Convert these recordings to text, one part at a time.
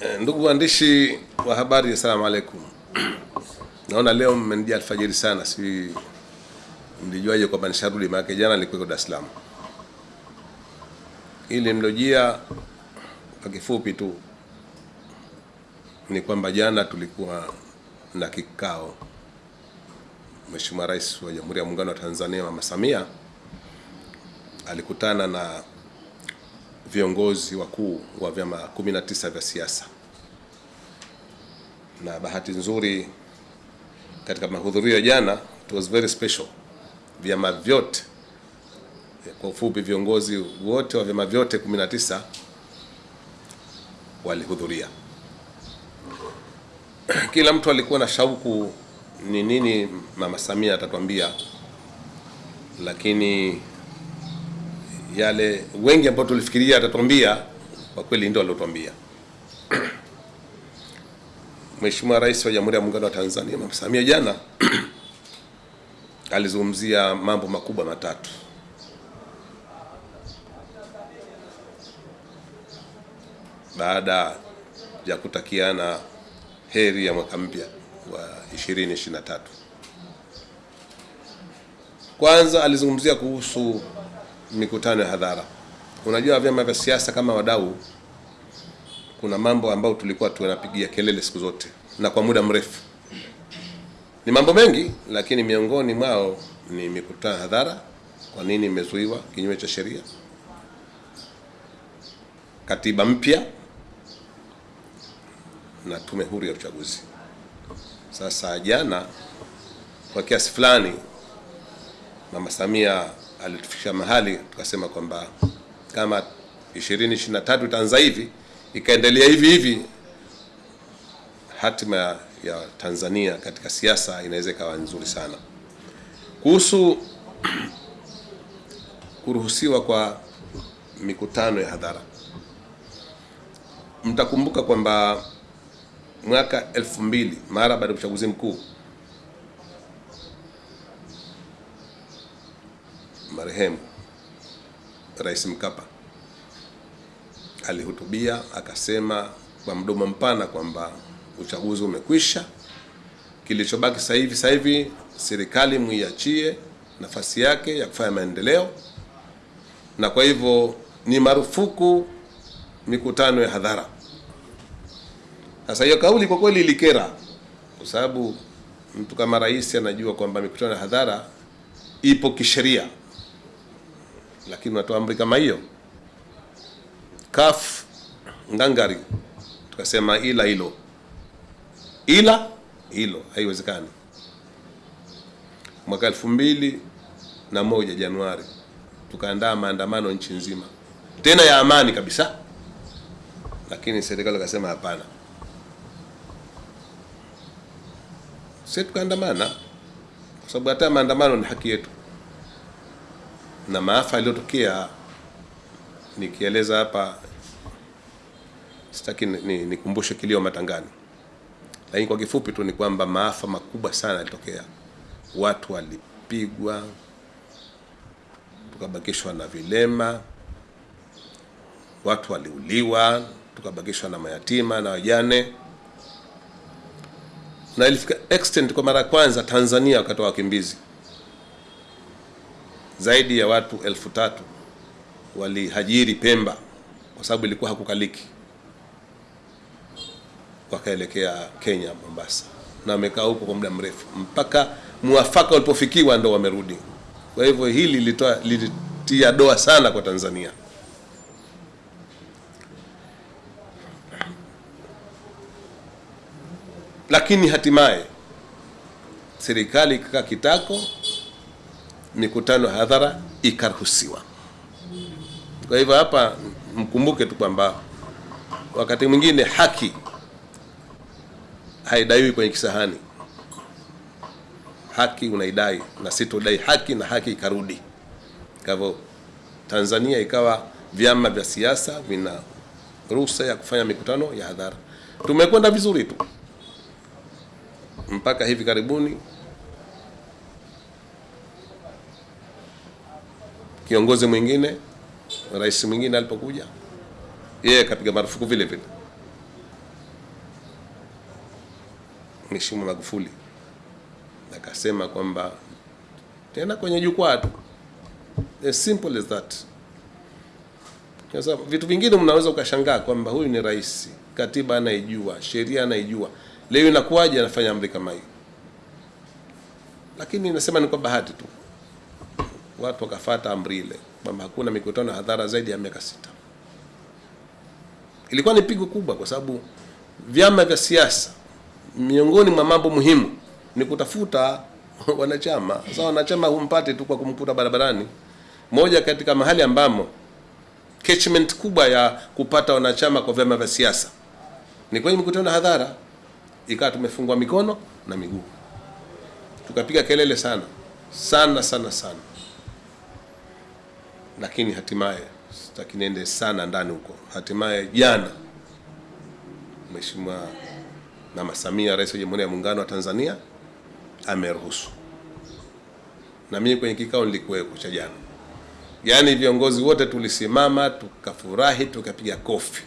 Eh, Ndugu waandishi wa habari, assalamu alaikum. Naona leo mmenijia alfajiri sana, si mlijuaje kwamba nisharudi? maake jana nilikuwa Dar es Salaam. Ili mlojia kwa kifupi tu ni kwamba jana tulikuwa na kikao, Mheshimiwa Rais wa Jamhuri ya Muungano wa Tanzania Mama Samia alikutana na viongozi wakuu wa vyama 19 vya siasa, na bahati nzuri katika mahudhurio ya jana, it was very special, vyama vyote, kwa ufupi, viongozi wote wa vyama vyote 19 walihudhuria. Kila mtu alikuwa na shauku ni nini Mama Samia atatuambia, lakini yale wengi ambao tulifikiria atatuambia kwa kweli ndio aliotuambia. Mheshimiwa Rais wa Jamhuri ya Muungano wa Tanzania Mama Samia jana alizungumzia mambo makubwa matatu. Baada ya kutakiana heri ya mwaka mpya wa 2023. Kwanza alizungumzia kuhusu mikutano ya hadhara. Unajua, vyama vya siasa kama wadau, kuna mambo ambayo tulikuwa tunapigia kelele siku zote na kwa muda mrefu. Ni mambo mengi, lakini miongoni mwao ni mikutano ya hadhara. Kwa nini imezuiwa kinyume cha sheria? Katiba mpya na tume huru ya uchaguzi. Sasa jana, kwa kiasi fulani, Mama Samia alitufikisha mahali tukasema kwamba kama 2023 itaanza hivi ikaendelea hivi hivi, hatima ya Tanzania katika siasa inaweza ikawa nzuri sana. Kuhusu kuruhusiwa kwa mikutano ya hadhara, mtakumbuka kwamba mwaka elfu mbili mara baada ya uchaguzi mkuu marehemu. Rais Mkapa alihutubia akasema kwa mdomo mpana kwamba uchaguzi umekwisha, kilichobaki sasa hivi sasa hivi serikali muiachie nafasi yake ya kufanya maendeleo, na kwa hivyo ni marufuku mikutano ya hadhara. Sasa hiyo kauli kwa kweli ilikera, kwa sababu mtu kama rais anajua kwamba mikutano ya hadhara ipo kisheria lakini unatoa amri kama hiyo. Kaf ngangari, tukasema ila hilo, ila hilo haiwezekani. Mwaka elfu mbili na moja Januari tukaandaa maandamano nchi nzima, tena ya amani kabisa, lakini serikali akasema hapana. si tukaandamana kwa sababu hata maandamano ni haki yetu na maafa yaliyotokea nikieleza hapa, sitaki nikumbushe ni ni kilio matangani, lakini kwa kifupi tu ni kwamba maafa makubwa sana yalitokea. Watu walipigwa, tukabakishwa na vilema, watu waliuliwa, tukabakishwa na mayatima na wajane, na ilifika extent kwa mara ya kwanza Tanzania wakati wa wakimbizi zaidi ya watu elfu tatu walihajiri Pemba kwa sababu ilikuwa hakukaliki, wakaelekea Kenya Mombasa, na wamekaa huko kwa muda mrefu mpaka muafaka ulipofikiwa ndo wamerudi. Kwa hivyo hili lilitoa lilitia doa sana kwa Tanzania. Lakini hatimaye serikali ikakaa kitako mikutano ya hadhara ikaruhusiwa. Kwa hivyo hapa mkumbuke tu kwamba wakati mwingine haki haidaiwi kwenye kisahani. Haki unaidai na sitodai haki na haki ikarudi. Kwa hivyo Tanzania ikawa vyama vya siasa vina ruhusa ya kufanya mikutano ya hadhara. Tumekwenda vizuri tu mpaka hivi karibuni kiongozi mwingine, rais mwingine alipokuja, yeye akapiga marufuku vile vile. Mheshimiwa Magufuli akasema kwamba tena kwenye jukwaa tu, as simple as that. Sasa vitu vingine mnaweza ukashangaa kwamba huyu ni rais, katiba anaijua, sheria anaijua, leo inakuwaje anafanya amri kama hii? Lakini nasema ni kwa bahati tu watu wakafata amri ile kwamba hakuna mikutano ya hadhara zaidi ya miaka sita. Ilikuwa ni pigo kubwa, kwa sababu vyama vya siasa, miongoni mwa mambo muhimu ni kutafuta wanachama. Sasa wanachama humpate tu kwa kumkuta barabarani. Moja katika mahali ambamo catchment kubwa ya kupata wanachama kwa vyama vya siasa ni kwenye mikutano ya hadhara. Ikawa tumefungwa mikono na miguu, tukapiga kelele sana sana sana sana lakini hatimaye sitaki niende sana ndani huko. Hatimaye jana Mheshimiwa Mama Samia, Rais wa Jamhuri ya Muungano wa Tanzania, ameruhusu, na mimi kwenye kikao nilikuwepo cha jana. Yaani viongozi wote tulisimama tukafurahi, tukapiga kofi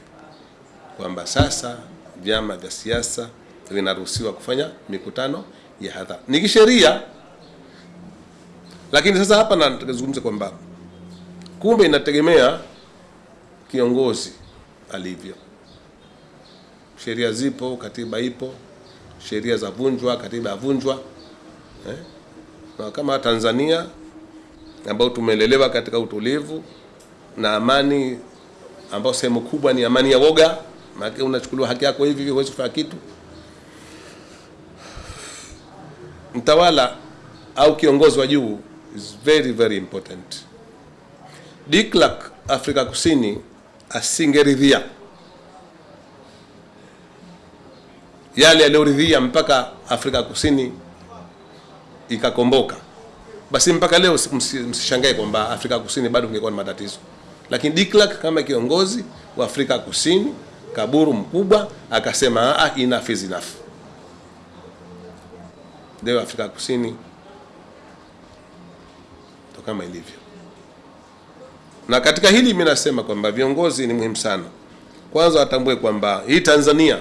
kwamba sasa vyama vya siasa vinaruhusiwa kufanya mikutano ya hadhara, ni kisheria. Lakini sasa hapa nazungumza kwamba kumbe inategemea kiongozi alivyo. Sheria zipo, katiba ipo, sheria za vunjwa, katiba yavunjwa eh? Na kama Tanzania ambao tumelelewa katika utulivu na amani, ambao sehemu kubwa ni amani ya woga, maana unachukuliwa haki yako hivi hivi, huwezi kufanya kitu. Mtawala au kiongozi wa juu is very very important. De Afrika Kusini asingeridhia yale aliyoridhia mpaka Afrika Kusini ikakomboka, basi mpaka leo msishangae kwamba Afrika Kusini bado kungekuwa na matatizo. Lakini de kama kiongozi wa Afrika Kusini, kaburu mkubwa, akasema ah, enough is enough. Leo Afrika Kusini ndo kama ilivyo na katika hili mimi nasema kwamba viongozi ni muhimu sana. Kwanza watambue kwamba hii Tanzania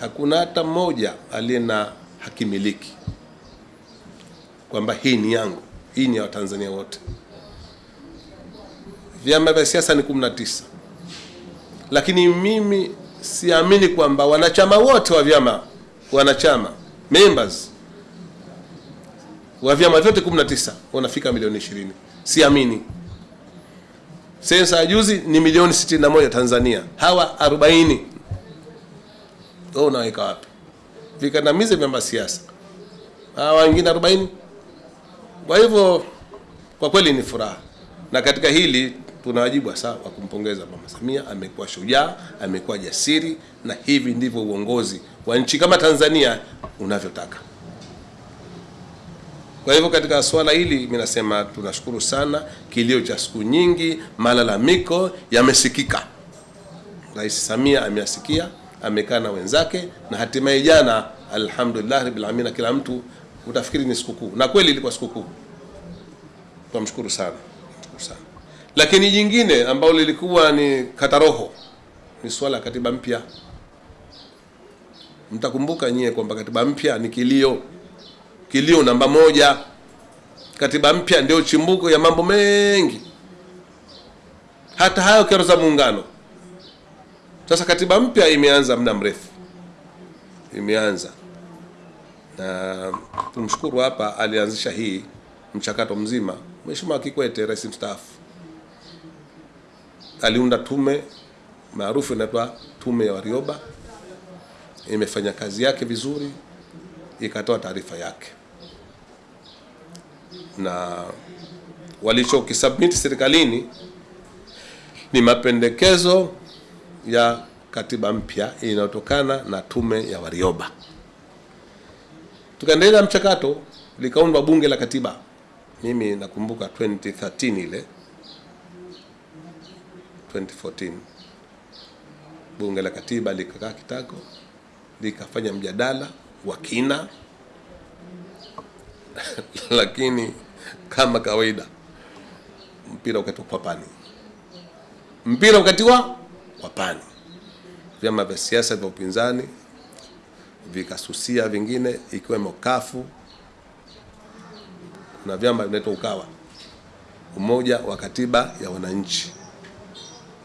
hakuna hata mmoja aliye na hakimiliki kwamba hii ni yangu, hii ni ya Watanzania wote. Vyama vya siasa ni 19 lakini mimi siamini kwamba wanachama wote wa vyama wanachama members wa vyama vyote 19 wanafika milioni 20. Siamini. Sensa ya juzi ni milioni 61 Tanzania, hawa 40. Wewe unaweka wapi? Vikandamize vyama siasa, hawa wengine 40. Kwa hivyo kwa kweli ni furaha, na katika hili tuna wajibu hasa wa kumpongeza Mama Samia. Amekuwa shujaa, amekuwa jasiri, na hivi ndivyo uongozi wa nchi kama Tanzania unavyotaka. Kwa hivyo katika swala hili mimi nasema tunashukuru sana. Kilio cha siku nyingi, malalamiko yamesikika. Rais Samia ameyasikia, amekaa na wenzake, na hatimaye jana, alhamdulillah rabbil alamin, kila mtu utafikiri ni sikukuu, na kweli ilikuwa sikukuu. Tunamshukuru sana, tunamshukuru sana. Lakini jingine ambalo lilikuwa ni kataroho ni swala katiba mpya. Mtakumbuka nyie kwamba katiba mpya ni kilio kilio namba moja. Katiba mpya ndio chimbuko ya mambo mengi, hata hayo kero za muungano. Sasa katiba mpya imeanza muda mrefu, imeanza. Na tumshukuru hapa, alianzisha hii mchakato mzima. Mheshimiwa Kikwete, rais mstaafu, aliunda tume maarufu inaitwa tume ya Warioba, imefanya kazi yake vizuri, ikatoa taarifa yake na walichokisubmit serikalini ni mapendekezo ya katiba mpya inayotokana na tume ya Warioba. Tukaendelea mchakato, likaundwa bunge la katiba. Mimi nakumbuka 2013 ile 2014 bunge la katiba likakaa kitako, likafanya mjadala wa kina lakini kama kawaida. Mpira ukatiwa kwa pani, mpira ukatiwa kwa pani. Vyama vya siasa vya upinzani vikasusia vingine, ikiwemo kafu na vyama vinaitwa Ukawa, Umoja wa Katiba ya Wananchi,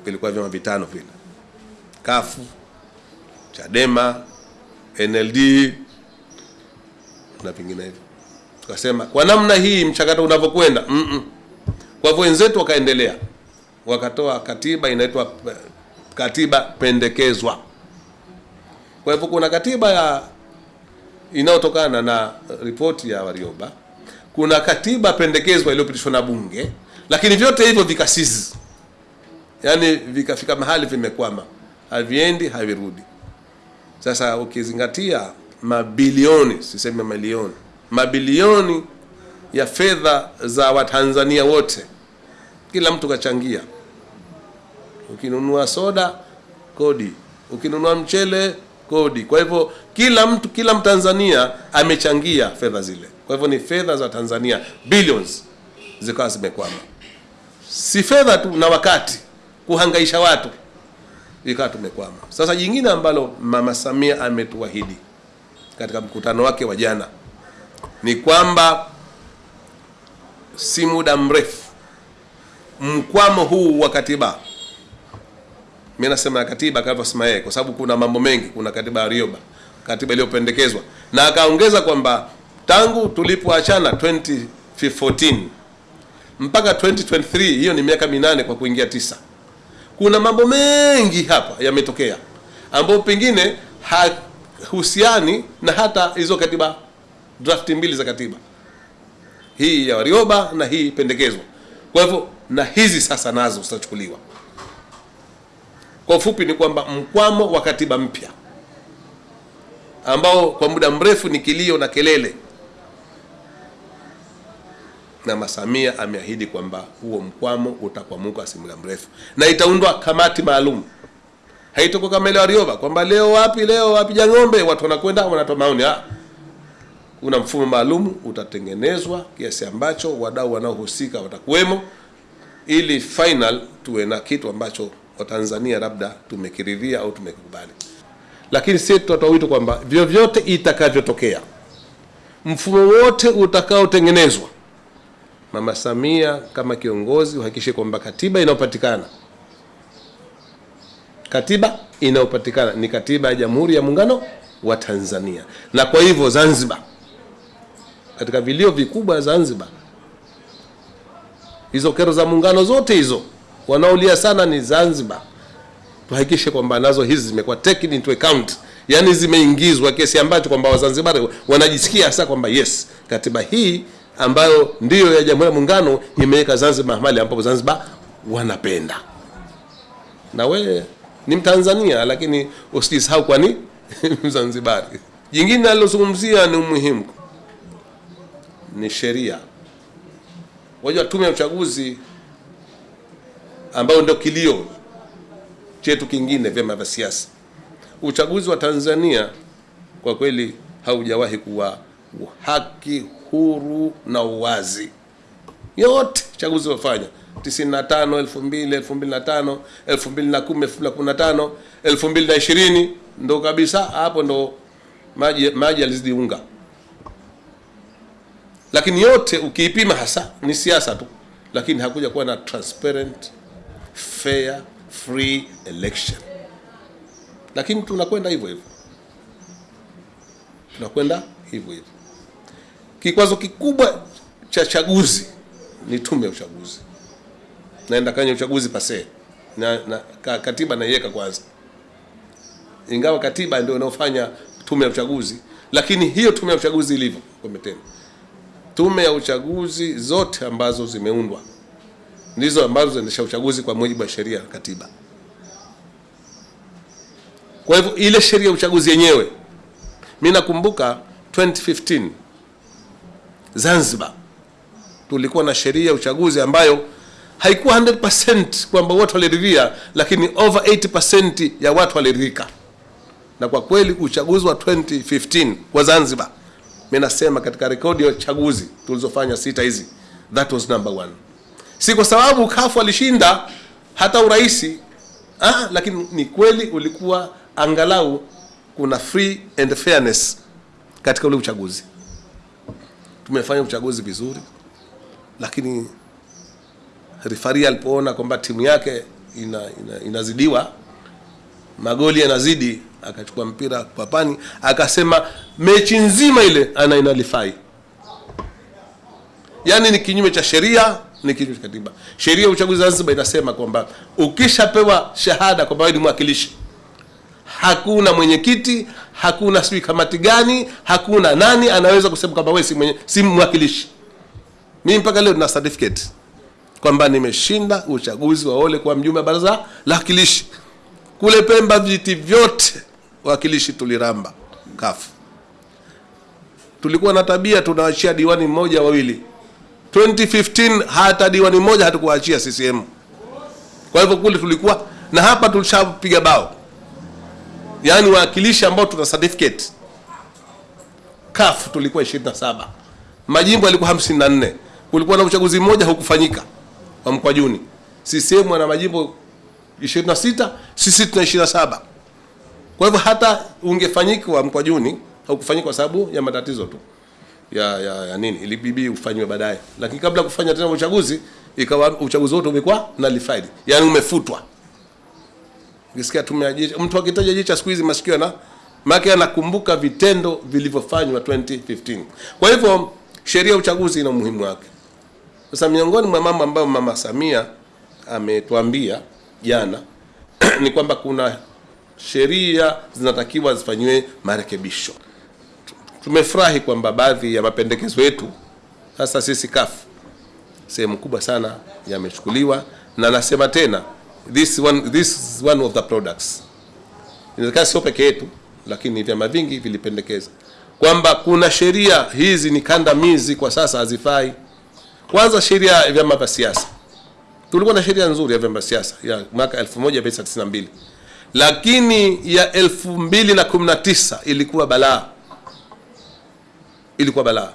vilikuwa vyama vitano vile, kafu Chadema, NLD na vingine vinginevyo. Tukasema kwa namna hii mchakato unavyokwenda, mm -mm. Kwa hivyo wenzetu wakaendelea wakatoa katiba inaitwa katiba pendekezwa. Kwa hivyo kuna katiba ya inayotokana na ripoti ya Warioba, kuna katiba pendekezwa iliyopitishwa na Bunge, lakini vyote hivyo vikasizi, yaani vikafika mahali vimekwama, haviendi havirudi. Sasa ukizingatia mabilioni, siseme milioni, mabilioni ya fedha za Watanzania wote, kila mtu kachangia. Ukinunua soda kodi, ukinunua mchele kodi. Kwa hivyo kila mtu, kila Mtanzania amechangia fedha zile. Kwa hivyo ni fedha za Tanzania billions zikawa zimekwama, si fedha tu na wakati kuhangaisha watu ikawa tumekwama. Sasa jingine ambalo Mama Samia ametuahidi katika mkutano wake wa jana ni kwamba si muda mrefu mkwamo huu wa katiba, mi nasema ya katiba kanavyosema yeye, kwa sababu kuna mambo mengi. Kuna katiba ya Rioba, katiba iliyopendekezwa, na akaongeza kwamba tangu tulipoachana 2014 mpaka 2023, hiyo ni miaka minane kwa kuingia tisa kuna mambo mengi hapa yametokea ambayo pengine hahusiani na hata hizo katiba drafti mbili za katiba hii ya Warioba na hii pendekezo. Kwa hivyo na hizi sasa nazo zitachukuliwa. Kwa ufupi ni kwamba mkwamo wa katiba mpya ambao kwa muda mrefu ni kilio na kelele, na Masamia ameahidi kwamba huo mkwamo utakwamuka si muda mrefu, na itaundwa kamati maalum. Haitakuwa kama ile Warioba kwamba leo wapi leo wapi Jang'ombe, watu wanakwenda wanatoa maoni. Kuna mfumo maalum utatengenezwa kiasi ambacho wadau wanaohusika watakuwemo, ili final tuwe na kitu ambacho Watanzania labda tumekiridhia au tumekubali. Lakini sisi tutatoa wito kwamba vyovyote itakavyotokea, mfumo wote utakaotengenezwa Mama Samia kama kiongozi uhakikishe kwamba katiba inayopatikana katiba inayopatikana ni katiba ya Jamhuri ya Muungano wa Tanzania. Na kwa hivyo Zanzibar, katika vilio vikubwa Zanzibar, hizo kero za muungano zote hizo wanaolia sana ni Zanzibar, tuhakikishe kwamba nazo hizi zimekuwa taken into account, yani zimeingizwa kiasi ambacho kwamba Wazanzibari wanajisikia hasa kwamba yes, katiba hii ambayo ndiyo ya Jamhuri ya Muungano imeweka Zanzibar mahali ambapo Zanzibar wanapenda. Na we ni Mtanzania, lakini usijisahau kwani Mzanzibari. Jingine alilozungumzia ni umuhimu ni sheria. Wajua, tume ya uchaguzi ambayo ndio kilio chetu kingine, vyama vya siasa, uchaguzi wa Tanzania kwa kweli haujawahi kuwa haki huru na uwazi. Yote chaguzi wafanya 95, 2000, 2005, 2010, 2015, 2020 ndo kabisa hapo ndo maji maji yalizidi unga. Lakini yote ukiipima hasa ni siasa tu, lakini hakuja kuwa na transparent, fair, free election. Lakini tunakwenda hivyo hivyo, tunakwenda hivyo hivyo. Kikwazo kikubwa cha chaguzi ni tume ya uchaguzi, naenda kwenye uchaguzi pase. Na, na ka, katiba naiweka kwanza, ingawa katiba ndio inayofanya tume ya uchaguzi, lakini hiyo tume ya uchaguzi ilivyo kometeni, tume ya uchaguzi zote ambazo zimeundwa ndizo ambazo zinaendesha uchaguzi kwa mujibu wa sheria ya katiba. Kwa hivyo ile sheria ya uchaguzi yenyewe, mimi nakumbuka 2015 Zanzibar tulikuwa na sheria ya uchaguzi ambayo haikuwa 100% kwamba watu waliridhia, lakini over 80% ya watu waliridhika. Na kwa kweli uchaguzi wa 2015 kwa Zanzibar, mimi nasema katika rekodi ya chaguzi tulizofanya sita hizi, that was number one. Si kwa sababu kafu alishinda hata uraisi ah, lakini ni kweli ulikuwa angalau kuna free and fairness katika ule uchaguzi. Tumefanya uchaguzi vizuri, lakini rifari alipoona kwamba timu yake ina, ina, inazidiwa magoli yanazidi, akachukua mpira papani, akasema mechi nzima ile ana inalifai, yaani ni kinyume cha sheria, ni kinyume cha katiba. Sheria ya uchaguzi Zanzibar inasema kwamba ukishapewa shahada kwamba wewe ni mwakilishi, hakuna mwenyekiti, hakuna sijui kamati gani, hakuna nani anaweza kusema kwamba wewe si mwenye, si mwakilishi. Mimi mpaka leo na certificate kwamba nimeshinda uchaguzi wa Ole kwa mjumbe wa baraza la wakilishi kule Pemba. Viti vyote wakilishi tuliramba kafu. Tulikuwa na tabia tunaachia diwani mmoja wawili. 2015 hata diwani mmoja hatukuachia CCM. Kwa hivyo kule tulikuwa na hapa tulishapiga bao, yaani wawakilishi ambao tuna certificate kafu tulikuwa 27, majimbo yalikuwa 54. Kulikuwa na uchaguzi mmoja hukufanyika wa Mkwajuni. CCM ana majimbo 26, sisi tuna 27. Kwa hivyo hata ungefanyika wa Mkwajuni haukufanyika kwa sababu ya matatizo tu ya, ya, ya nini ilibidi ufanywe baadaye, lakini kabla kufanya tena uchaguzi ikawa uchaguzi wote umekuwa nullified, yani umefutwa. Ukisikia tumeajicha, mtu akitaja jicha siku hizi masikio na maana anakumbuka vitendo vilivyofanywa 2015. Kwa hivyo sheria ya uchaguzi ina umuhimu wake. Sasa miongoni mwa mambo ambayo Mama Samia ametuambia jana ni kwamba kuna sheria zinatakiwa zifanyiwe marekebisho. Tumefurahi kwamba baadhi ya mapendekezo yetu sasa sisi kafu sehemu kubwa sana yamechukuliwa, na nasema tena this one, this is one of the products. Inawezekana sio peke yetu, lakini vyama vingi vilipendekeza kwamba kuna sheria hizi ni kandamizi, kwa sasa hazifai. Kwanza sheria ya vyama vya siasa, tulikuwa na sheria nzuri ya vyama vya siasa ya mwaka 1992 lakini ya 2019 ilikuwa balaa, ilikuwa balaa.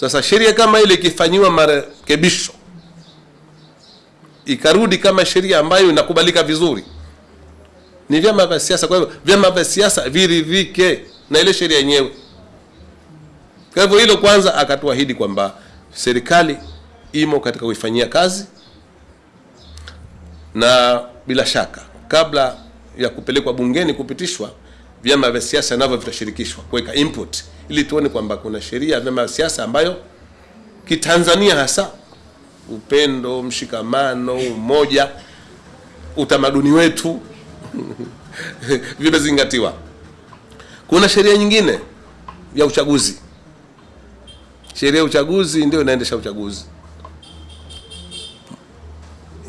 Sasa sheria kama ile ikifanyiwa marekebisho ikarudi kama sheria ambayo inakubalika vizuri, ni vyama vya siasa. Kwa hivyo vyama vya siasa viridhike na ile sheria yenyewe. Kwa hivyo hilo kwanza, akatuahidi kwamba serikali imo katika kuifanyia kazi, na bila shaka kabla ya kupelekwa bungeni kupitishwa, vyama vya siasa navyo vitashirikishwa kuweka input, ili tuone kwamba kuna sheria ya vyama vya siasa ambayo kitanzania hasa upendo, mshikamano, umoja, utamaduni wetu vimezingatiwa. Kuna sheria nyingine ya uchaguzi. Sheria ya uchaguzi ndio inaendesha uchaguzi.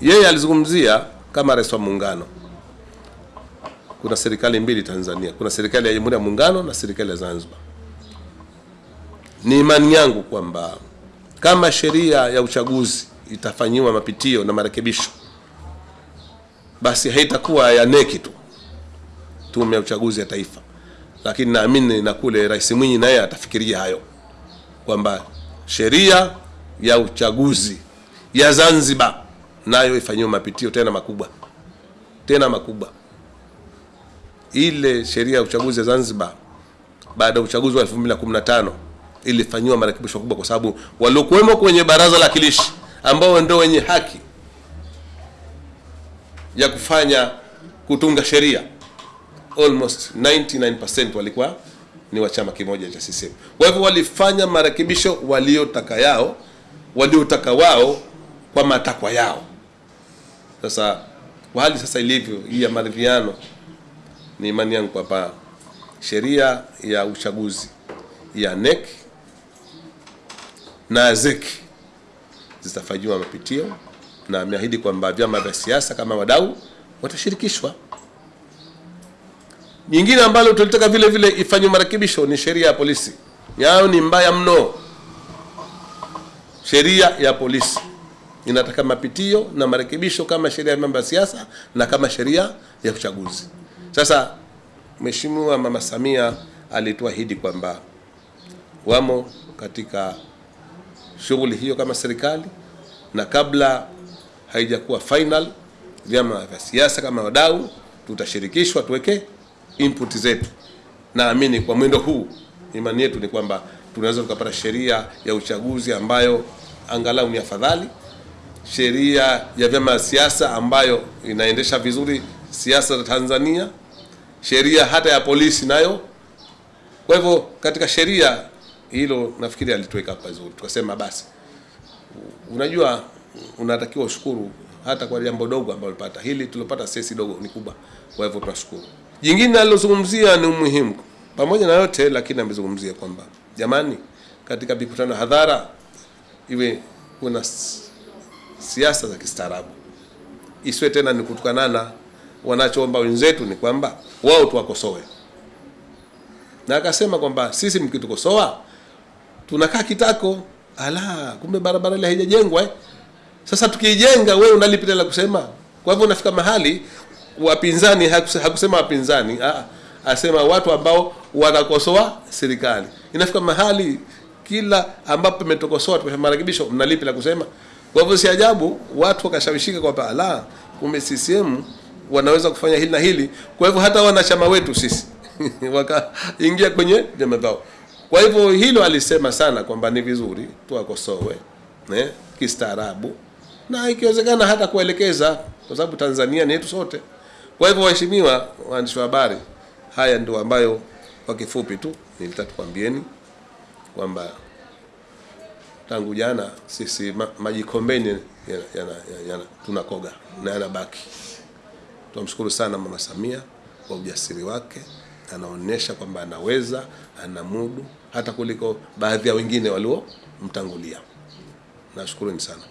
Yeye alizungumzia kama rais wa muungano, kuna serikali mbili Tanzania, kuna serikali ya Jamhuri ya Muungano na serikali ya Zanzibar. Ni imani yangu kwamba kama sheria ya uchaguzi itafanyiwa mapitio na marekebisho, basi haitakuwa ya neki tu, tume ya uchaguzi ya taifa, lakini naamini na kule Rais Mwinyi naye atafikiria hayo kwamba sheria ya uchaguzi ya Zanzibar nayo ifanyiwe mapitio tena makubwa, tena makubwa. Ile sheria ya uchaguzi ya Zanzibar baada ya uchaguzi wa 2015 ilifanyiwa marekebisho kubwa, kwa sababu waliokuwemo kwenye baraza la kilishi ambao ndio wenye haki ya kufanya kutunga sheria almost 99% walikuwa ni wa chama kimoja cha CCM. Kwa hivyo walifanya marekebisho waliotaka yao waliotaka wao kwa matakwa yao. Sasa kwa hali sasa ilivyo hii ya maridhiano, ni imani yangu kwamba sheria ya uchaguzi ya NEC na ZEC zitafanyiwa mapitio na ameahidi kwamba vyama vya siasa kama wadau watashirikishwa. Nyingine ambalo tulitaka vile vile ifanywe marekebisho ni sheria ya polisi. Yao ni mbaya mno. Sheria ya polisi inataka mapitio na marekebisho kama sheria ya mambo vya siasa na kama sheria ya uchaguzi. Sasa Mheshimiwa Mama Samia alituahidi kwamba wamo katika shughuli hiyo kama serikali, na kabla haijakuwa final, vyama vya siasa kama wadau tutashirikishwa, tuweke input zetu, naamini kwa mwendo huu, imani yetu ni kwamba tunaweza tukapata sheria ya uchaguzi ambayo angalau ni afadhali, sheria ya vyama vya siasa ambayo inaendesha vizuri siasa za Tanzania, sheria hata ya polisi nayo. Kwa hivyo katika sheria hilo nafikiri alituweka pazuri, tukasema basi, unajua unatakiwa ushukuru hata kwa jambo dogo ambalo ulipata. Hili tulopata sisi dogo ni kubwa, kwa hivyo tunashukuru. Jingine alilozungumzia ni umuhimu, pamoja na yote lakini amezungumzia kwamba jamani, katika mikutano hadhara iwe kuna siasa za kistaarabu, isiwe tena ni kutukanana. Wanachoomba wenzetu ni kwamba wao tuwakosoe, na akasema kwamba sisi mkitukosoa tunakaa kitako, ala, kumbe barabara ile haijajengwa eh? Sasa tukiijenga wewe unalipita la kusema? Kwa hivyo unafika mahali wapinzani, hakusema wapinzani, ah, asema watu ambao wanakosoa serikali. Inafika mahali kila ambapo imetokosoa tumefanya marekebisho, mnalipi la kusema? Kwa hivyo si ajabu watu wakashawishika kwamba ala, kumbe CCM wanaweza kufanya hili na hili. Kwa hivyo hata wanachama wetu sisi wakaingia kwenye vyama vyao. Kwa hivyo hilo alisema sana kwamba ni vizuri tuwakosoe eh, kistaarabu na ikiwezekana hata kuelekeza, kwa sababu Tanzania ni yetu sote. Kwa hivyo, waheshimiwa waandishi wa habari, haya ndio ambayo kwa kifupi tu nilitaka tukwambieni kwamba tangu jana sisi ma, majikombeni yana, yana, yana, tunakoga na yanabaki. Tunamshukuru sana Mama Samia kwa ujasiri wake, anaonyesha kwamba anaweza, anamudu hata kuliko baadhi ya wengine waliomtangulia. Nashukuruni sana.